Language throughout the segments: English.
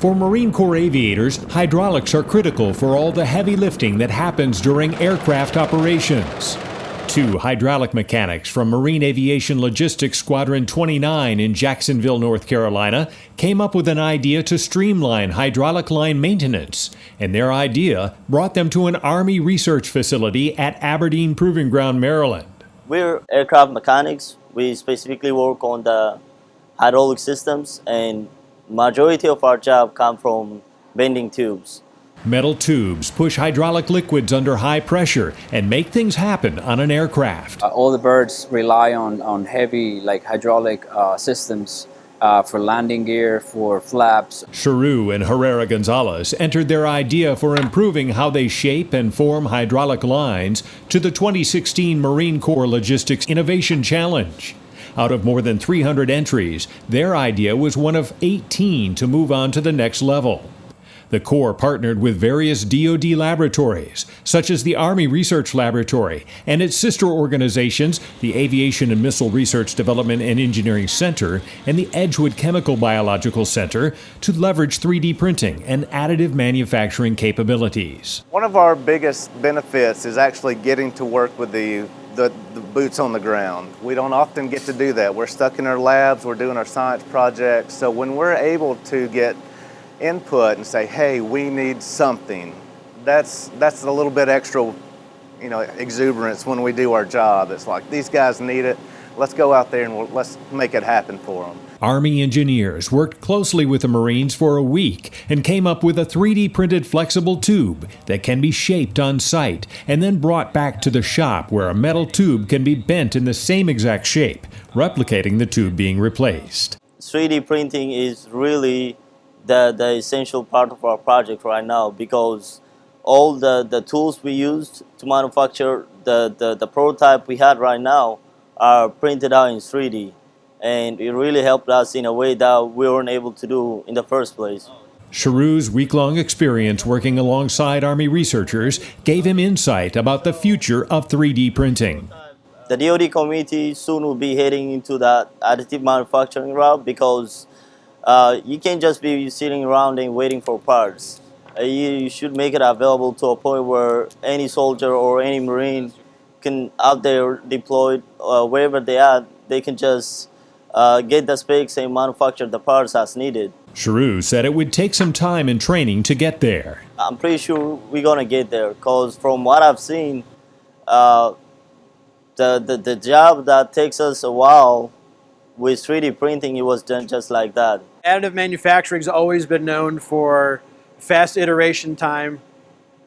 For Marine Corps aviators, hydraulics are critical for all the heavy lifting that happens during aircraft operations. Two hydraulic mechanics from Marine Aviation Logistics Squadron 29 in Jacksonville, North Carolina, came up with an idea to streamline hydraulic line maintenance, and their idea brought them to an Army research facility at Aberdeen Proving Ground, Maryland. We're aircraft mechanics. We specifically work on the hydraulic systems, and majority of our job come from bending tubes. Metal tubes push hydraulic liquids under high pressure and make things happen on an aircraft. Uh, all the birds rely on, on heavy like hydraulic uh, systems uh, for landing gear, for flaps. Charu and Herrera Gonzalez entered their idea for improving how they shape and form hydraulic lines to the 2016 Marine Corps Logistics Innovation Challenge. Out of more than 300 entries, their idea was one of 18 to move on to the next level. The Corps partnered with various DoD laboratories, such as the Army Research Laboratory and its sister organizations, the Aviation and Missile Research Development and Engineering Center and the Edgewood Chemical Biological Center, to leverage 3D printing and additive manufacturing capabilities. One of our biggest benefits is actually getting to work with the the, the, boots on the ground. We don't often get to do that. We're stuck in our labs, we're doing our science projects. So when we're able to get input and say, hey, we need something. That's, that's a little bit extra, you know, exuberance when we do our job. It's like, these guys need it. Let's go out there and we'll, let's make it happen for them. Army engineers worked closely with the Marines for a week and came up with a 3D printed flexible tube that can be shaped on site and then brought back to the shop where a metal tube can be bent in the same exact shape, replicating the tube being replaced. 3D printing is really the, the essential part of our project right now because all the, the tools we used to manufacture the, the, the prototype we had right now are printed out in 3D and it really helped us in a way that we weren't able to do in the first place. Charu's week-long experience working alongside Army researchers gave him insight about the future of 3D printing. The DoD committee soon will be heading into that additive manufacturing route because uh, you can't just be sitting around and waiting for parts. Uh, you, you, should make it available to a point where any soldier or any Marine can out there deployed uh, wherever they are, they can just uh, get the specs and manufacture the parts as needed. Charu said it would take some time and training to get there. I'm pretty sure we're gonna get there because from what I've seen, uh, the, the, the job that takes us a while with 3D printing, it was done just like that. Additive manufacturing has always been known for fast iteration time.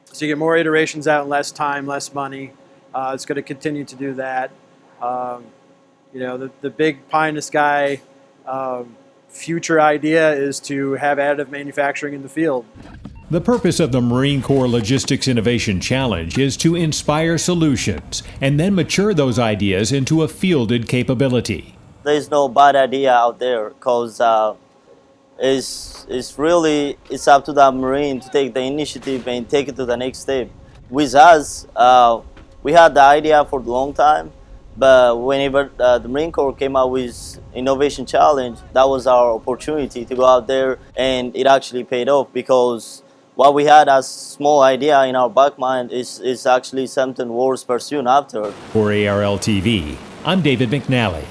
So you get more iterations out in less time, less money. Uh, it's going to continue to do that. Um, you know, the, the big pie in the sky um, future idea is to have additive manufacturing in the field. The purpose of the Marine Corps Logistics Innovation Challenge is to inspire solutions and then mature those ideas into a fielded capability there's no bad idea out there because uh, it's, it's really it's up to the Marine to take the initiative and take it to the next step. With us, uh, we had the idea for a long time, but whenever uh, the Marine Corps came out with Innovation Challenge, that was our opportunity to go out there and it actually paid off because what we had as small idea in our back mind is, is actually something worth pursuing after. For ARL TV, I'm David McNally.